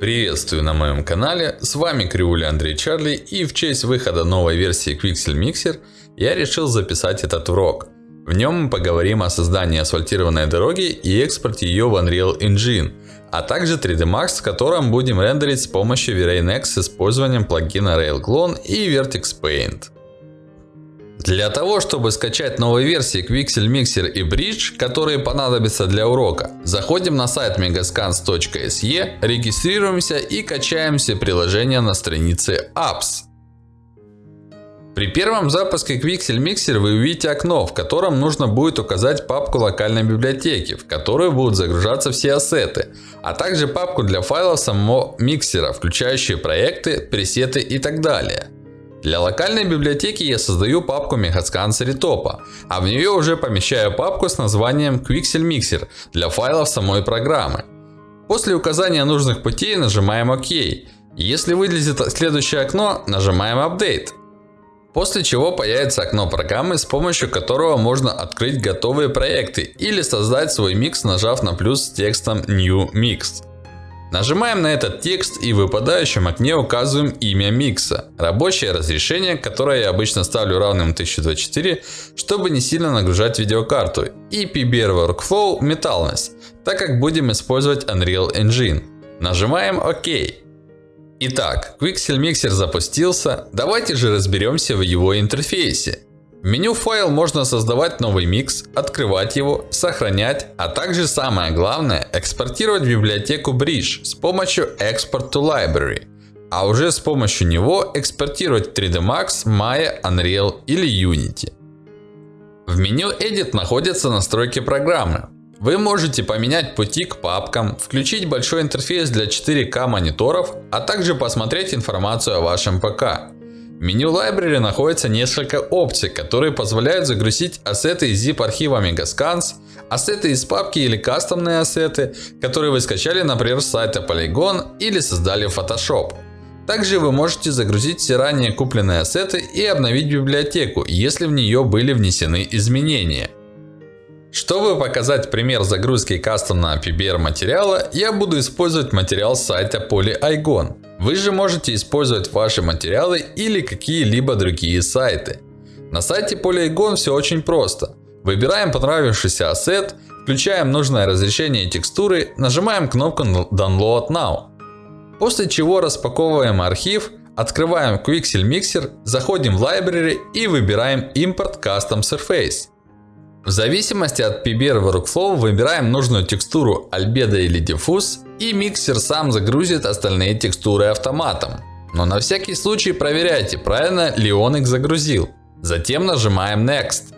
Приветствую на моем канале, с вами Кривуля Андрей Чарли и в честь выхода новой версии Quixel Mixer я решил записать этот урок. В нем мы поговорим о создании асфальтированной дороги и экспорте ее в Unreal Engine, а также 3D Max, в котором будем рендерить с помощью V-Ray Next с использованием плагина RailClone и Vertex Paint. Для того, чтобы скачать новые версии Quixel Mixer и Bridge, которые понадобятся для урока, заходим на сайт megascans.se, регистрируемся и качаем все приложения на странице Apps. При первом запуске Quixel Mixer вы увидите окно, в котором нужно будет указать папку локальной библиотеки, в которую будут загружаться все ассеты, а также папку для файлов самого миксера, включающие проекты, пресеты и так далее. Для локальной библиотеки я создаю папку Megascan Seritopа, а в нее уже помещаю папку с названием Quixel Mixer для файлов самой программы. После указания нужных путей нажимаем ОК. Если вылезет следующее окно, нажимаем Update. После чего появится окно программы, с помощью которого можно открыть готовые проекты или создать свой микс, нажав на плюс с текстом New Mix. Нажимаем на этот текст и в выпадающем окне указываем имя микса. Рабочее разрешение, которое я обычно ставлю равным 1024, чтобы не сильно нагружать видеокарту. И PBR Workflow Metalness, так как будем использовать Unreal Engine. Нажимаем ОК. Итак, Quixel Mixer запустился. Давайте же разберемся в его интерфейсе. Меню файл можно создавать новый микс, открывать его, сохранять, а также самое главное экспортировать в библиотеку Bridge с помощью Export to Library. А уже с помощью него экспортировать 3D Max, Maya, Unreal или Unity. В меню Edit находятся настройки программы. Вы можете поменять пути к папкам, включить большой интерфейс для 4К мониторов, а также посмотреть информацию о вашем ПК. В меню Library находится несколько опций, которые позволяют загрузить ассеты из zip архива Megascans, ассеты из папки или кастомные ассеты, которые вы скачали, например, с сайта Polygon или создали в Photoshop. Также вы можете загрузить все ранее купленные ассеты и обновить библиотеку, если в нее были внесены изменения. Чтобы показать пример загрузки кастомного PBR материала, я буду использовать материал с сайта Polyigon. Вы же можете использовать ваши материалы или какие-либо другие сайты. На сайте Polygon все очень просто. Выбираем понравившийся ассет, включаем нужное разрешение текстуры, нажимаем кнопку Download Now. После чего распаковываем архив, открываем Quixel Mixer, заходим в Library и выбираем Import Custom Surface. В зависимости от PBR Workflow выбираем нужную текстуру Albedo или Diffuse и миксер сам загрузит остальные текстуры автоматом. Но на всякий случай проверяйте, правильно ли он их загрузил. Затем нажимаем Next.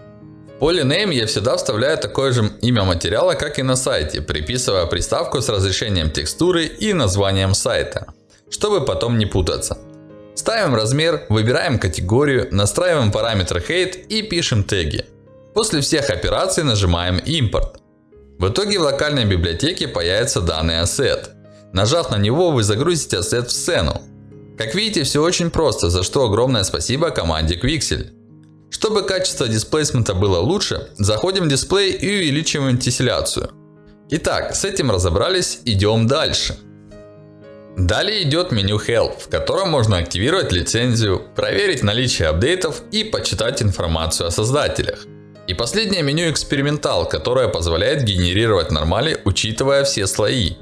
В поле Name я всегда вставляю такое же имя материала, как и на сайте, приписывая приставку с разрешением текстуры и названием сайта, чтобы потом не путаться. Ставим размер, выбираем категорию, настраиваем параметры Height и пишем теги. После всех операций нажимаем импорт. В итоге в локальной библиотеке появится данный ассет. Нажав на него, вы загрузите ассет в сцену. Как видите, все очень просто, за что огромное спасибо команде Quixel. Чтобы качество дисплейсмента было лучше, заходим в дисплей и увеличиваем тесселяцию. Итак, с этим разобрались, идем дальше. Далее идет меню Help, в котором можно активировать лицензию, проверить наличие апдейтов и почитать информацию о создателях. И последнее меню экспериментал, которое позволяет генерировать нормали, учитывая все слои.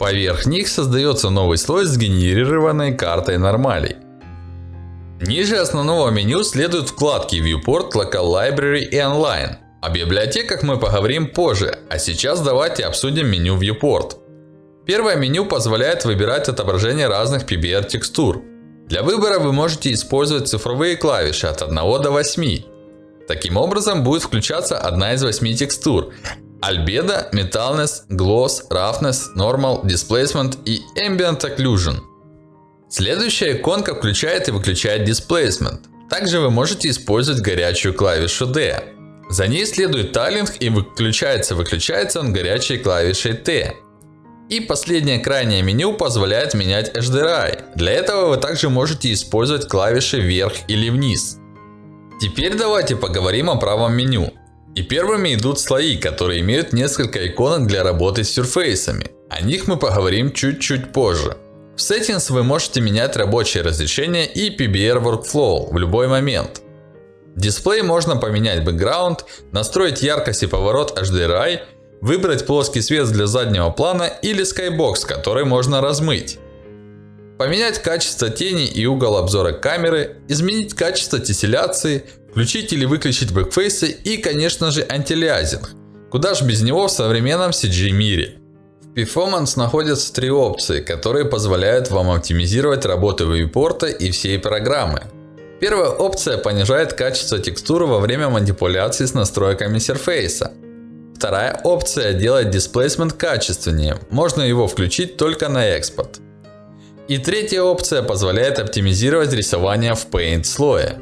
Поверх них создается новый слой с генерированной картой нормалей. Ниже основного меню следуют вкладки Viewport, Local Library и Online. О библиотеках мы поговорим позже, а сейчас давайте обсудим меню Viewport. Первое меню позволяет выбирать отображение разных PBR текстур. Для выбора вы можете использовать цифровые клавиши от 1 до 8. Таким образом будет включаться одна из восьми текстур. Albedo, Metalness, Gloss, Roughness, Normal, Displacement и Ambient Occlusion. Следующая иконка включает и выключает Displacement. Также вы можете использовать горячую клавишу D. За ней следует тайлинг и выключается-выключается он горячей клавишей T. И последнее крайнее меню позволяет менять HDRI. Для этого вы также можете использовать клавиши вверх или вниз. Теперь давайте поговорим о правом меню. И первыми идут слои, которые имеют несколько иконок для работы с сюрфейсами. О них мы поговорим чуть-чуть позже. В Settings вы можете менять рабочее разрешение и PBR Workflow в любой момент. Дисплей можно поменять бэкграунд, настроить яркость и поворот HDRI, выбрать плоский свет для заднего плана или Skybox, который можно размыть. Поменять качество тени и угол обзора камеры, изменить качество тесселяции, включить или выключить бэкфейсы и конечно же антилиазинг. Куда ж без него в современном CG мире. В Performance находятся три опции, которые позволяют вам оптимизировать работу вьюпорта и всей программы. Первая опция понижает качество текстуры во время манипуляции с настройками интерфейса. Вторая опция делает displacement качественнее, можно его включить только на экспорт. И третья опция позволяет оптимизировать рисование в Paint слое.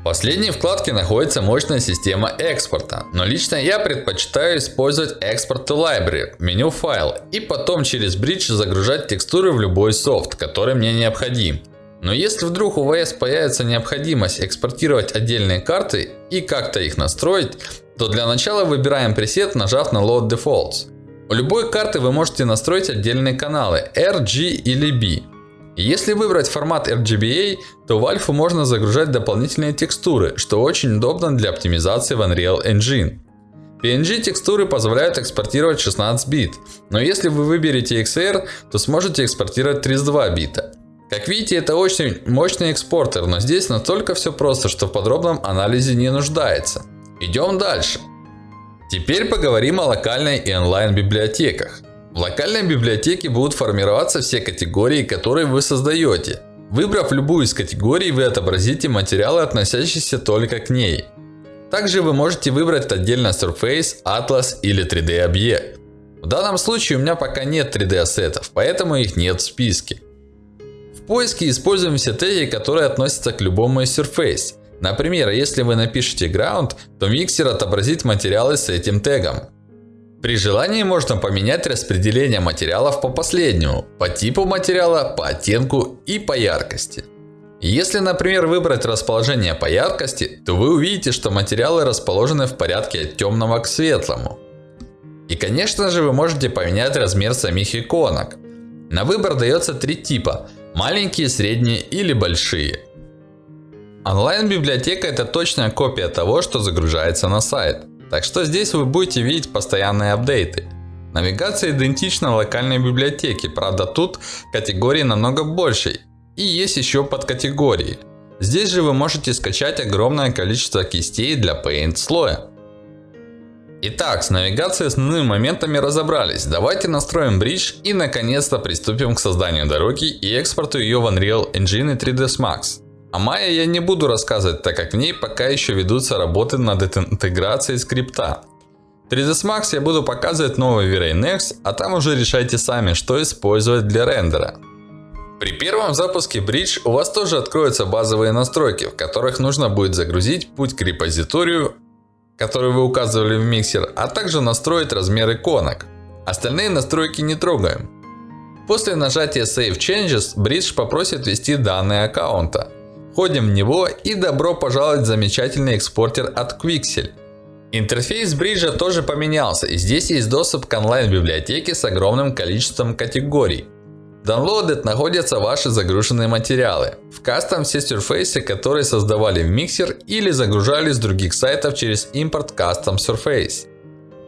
В последней вкладке находится мощная система экспорта, но лично я предпочитаю использовать Export to Library меню файл и потом через Bridge загружать текстуры в любой софт, который мне необходим. Но если вдруг у VS появится необходимость экспортировать отдельные карты и как-то их настроить, то для начала выбираем пресет, нажав на Load Defaults. У любой карты вы можете настроить отдельные каналы R, G или B. Если выбрать формат RGBA, то в альфу можно загружать дополнительные текстуры, что очень удобно для оптимизации в Unreal Engine. PNG текстуры позволяют экспортировать 16 бит, но если вы выберете XR, то сможете экспортировать 32 бита. Как видите, это очень мощный экспортер, но здесь настолько все просто, что в подробном анализе не нуждается. Идем дальше. Теперь поговорим о локальной и онлайн библиотеках. В локальной библиотеке будут формироваться все категории, которые вы создаете. Выбрав любую из категорий, вы отобразите материалы, относящиеся только к ней. Также вы можете выбрать отдельно Surface, Atlas или 3D объект. В данном случае у меня пока нет 3D ассетов, поэтому их нет в списке. В поиске используем все теги, которые относятся к любому из Surface. Например, если вы напишете ground, то миксер отобразит материалы с этим тегом. При желании можно поменять распределение материалов по последнему, по типу материала, по оттенку и по яркости. Если, например, выбрать расположение по яркости, то вы увидите, что материалы расположены в порядке от темного к светлому. И конечно же вы можете поменять размер самих иконок. На выбор дается три типа. Маленькие, средние или большие. Онлайн-библиотека это точная копия того, что загружается на сайт. Так что здесь вы будете видеть постоянные апдейты. Навигация идентична локальной библиотеке, правда тут категории намного больше. И есть еще подкатегории. Здесь же вы можете скачать огромное количество кистей для Paint слоя. Итак, с навигацией основными моментами разобрались. Давайте настроим бридж и наконец-то приступим к созданию дороги и экспорту ее в Unreal Engine и 3ds Max. О Maya я не буду рассказывать, так как в ней пока еще ведутся работы над интеграцией скрипта. 3ds Max я буду показывать новый V-Ray Next, а там уже решайте сами, что использовать для рендера. При первом запуске Bridge у вас тоже откроются базовые настройки, в которых нужно будет загрузить путь к репозиторию который вы указывали в миксер, а также настроить размер иконок. Остальные настройки не трогаем. После нажатия Save Changes, Bridge попросит ввести данные аккаунта. Входим в него и добро пожаловать в замечательный экспортер от Quixel. Интерфейс бриджа тоже поменялся и здесь есть доступ к онлайн библиотеке с огромным количеством категорий. Downloaded находятся ваши загруженные материалы. В кастом все Surface, которые создавали в миксер или загружали с других сайтов через импорт Custom Surface.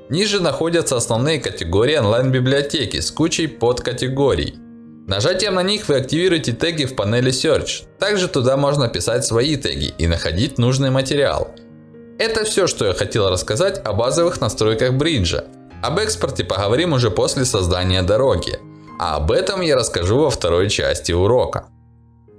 Ниже находятся основные категории онлайн-библиотеки с кучей подкатегорий. Нажатием на них вы активируете теги в панели Search. Также туда можно писать свои теги и находить нужный материал. Это все, что я хотел рассказать о базовых настройках бриджа. Об экспорте поговорим уже после создания дороги. А об этом я расскажу во второй части урока.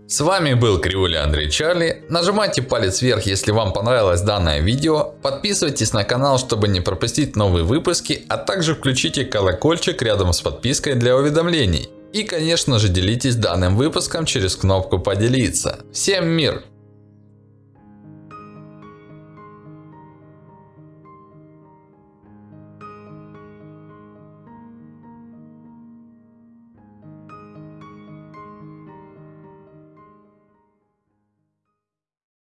С вами был Кривуля Андрей Чарли. Нажимайте палец вверх, если вам понравилось данное видео. Подписывайтесь на канал, чтобы не пропустить новые выпуски. А также включите колокольчик рядом с подпиской для уведомлений. И конечно же делитесь данным выпуском через кнопку поделиться. Всем мир!